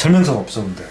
설명서가 없어 근데